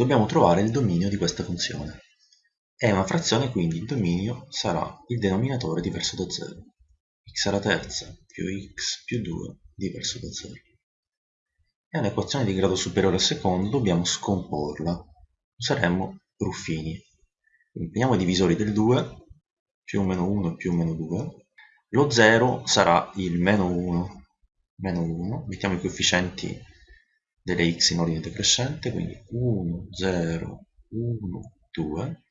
dobbiamo trovare il dominio di questa funzione. È una frazione, quindi il dominio sarà il denominatore diverso da 0. x alla terza più x più 2 diverso da 0. È un'equazione di grado superiore al secondo, dobbiamo scomporla. Useremo Ruffini. Prendiamo i divisori del 2, più meno 1 più meno 2. Lo 0 sarà il meno 1, meno 1. Mettiamo i coefficienti delle x in ordine decrescente, quindi 1, 0, 1, 2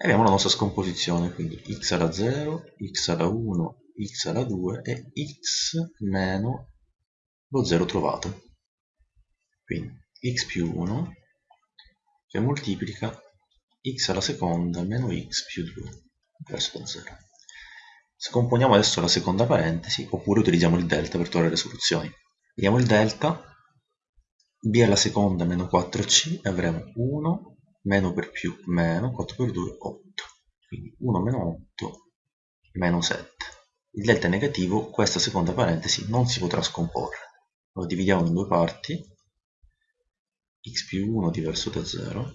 e abbiamo la nostra scomposizione, quindi x alla 0, x alla 1, x alla 2 e x meno lo 0 trovato. Quindi x più 1 che moltiplica x alla seconda meno x più 2 verso da 0. Scomponiamo adesso la seconda parentesi oppure utilizziamo il delta per trovare le soluzioni. Vediamo il delta, b alla seconda meno 4c e avremo 1 meno per più meno 4 per 2 8 quindi 1 meno 8 meno 7 il delta è negativo questa seconda parentesi non si potrà scomporre. Lo dividiamo in due parti. X più 1 diverso da 0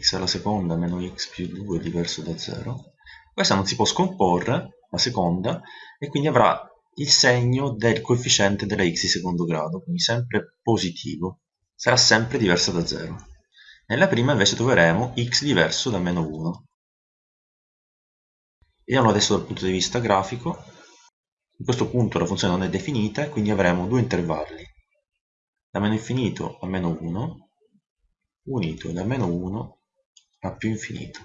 x alla seconda meno x più 2 diverso da 0 questa non si può scomporre la seconda e quindi avrà il segno del coefficiente della x di secondo grado quindi sempre positivo sarà sempre diversa da 0 nella prima invece troveremo x diverso da meno 1. Vediamo adesso dal punto di vista grafico. In questo punto la funzione non è definita quindi avremo due intervalli. Da meno infinito a meno 1 unito da meno 1 a più infinito.